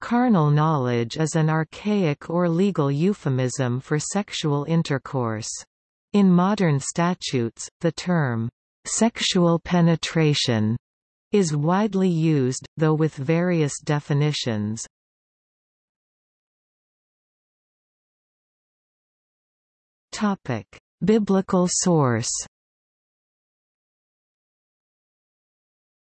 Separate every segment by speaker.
Speaker 1: Carnal knowledge is an archaic or legal euphemism for sexual intercourse. In modern statutes, the term, "'sexual penetration' is widely used, though with various definitions. Biblical source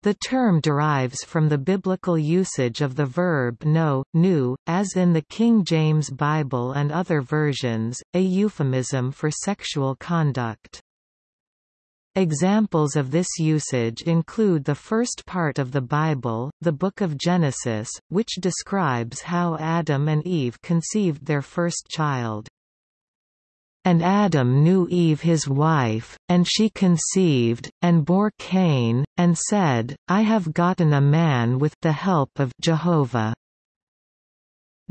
Speaker 1: The term derives from the biblical usage of the verb know, knew, as in the King James Bible and other versions, a euphemism for sexual conduct. Examples of this usage include the first part of the Bible, the Book of Genesis, which describes how Adam and Eve conceived their first child. And Adam knew Eve his wife, and she conceived, and bore Cain, and said, I have gotten a man with the help of Jehovah.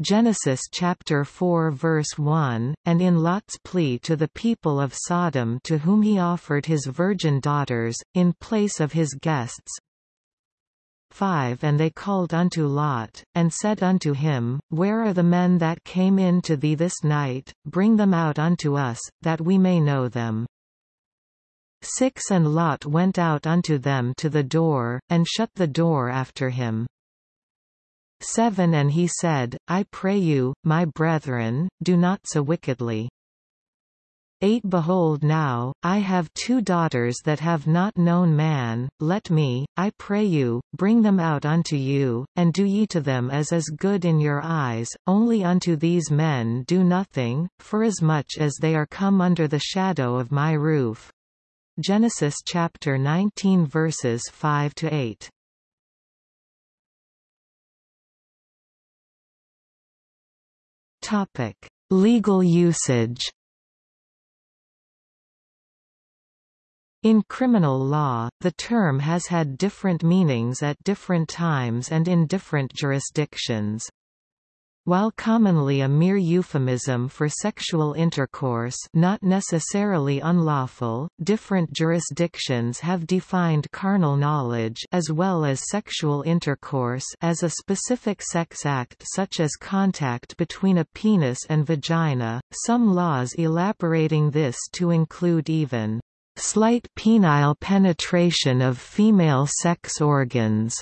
Speaker 1: Genesis chapter 4 verse 1, and in Lot's plea to the people of Sodom to whom he offered his virgin daughters, in place of his guests, 5 And they called unto Lot, and said unto him, Where are the men that came in to thee this night? Bring them out unto us, that we may know them. 6 And Lot went out unto them to the door, and shut the door after him. 7 And he said, I pray you, my brethren, do not so wickedly. 8 Behold now, I have two daughters that have not known man, let me, I pray you, bring them out unto you, and do ye to them as is good in your eyes, only unto these men do nothing, forasmuch as they are come under the shadow of my roof. Genesis chapter 19 verses 5 to 8. Topic: Legal usage. In criminal law, the term has had different meanings at different times and in different jurisdictions. While commonly a mere euphemism for sexual intercourse not necessarily unlawful, different jurisdictions have defined carnal knowledge as well as sexual intercourse as a specific sex act such as contact between a penis and vagina, some laws elaborating this to include even slight penile penetration of female sex organs.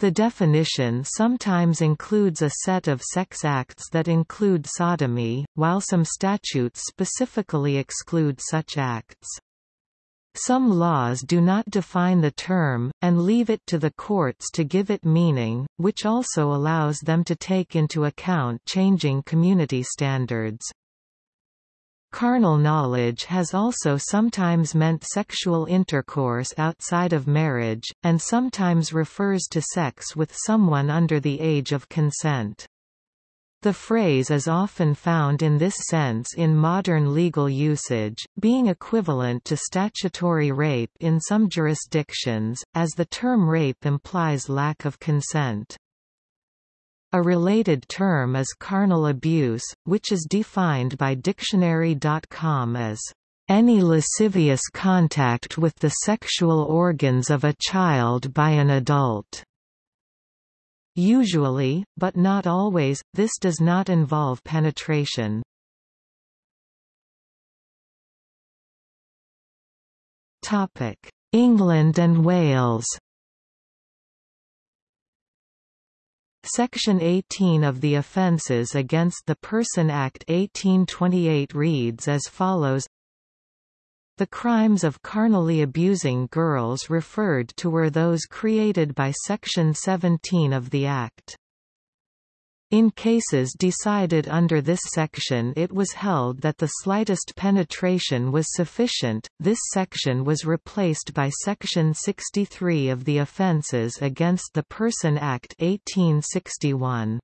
Speaker 1: The definition sometimes includes a set of sex acts that include sodomy, while some statutes specifically exclude such acts. Some laws do not define the term, and leave it to the courts to give it meaning, which also allows them to take into account changing community standards. Carnal knowledge has also sometimes meant sexual intercourse outside of marriage, and sometimes refers to sex with someone under the age of consent. The phrase is often found in this sense in modern legal usage, being equivalent to statutory rape in some jurisdictions, as the term rape implies lack of consent. A related term is carnal abuse, which is defined by Dictionary.com as any lascivious contact with the sexual organs of a child by an adult. Usually, but not always, this does not involve penetration. Topic England and Wales Section 18 of the Offences Against the Person Act 1828 reads as follows The crimes of carnally abusing girls referred to were those created by Section 17 of the Act. In cases decided under this section it was held that the slightest penetration was sufficient. This section was replaced by Section 63 of the Offences Against the Person Act 1861.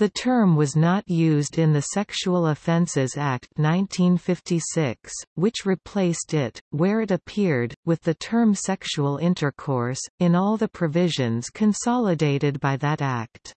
Speaker 1: The term was not used in the Sexual Offences Act 1956, which replaced it, where it appeared, with the term sexual intercourse, in all the provisions consolidated by that act.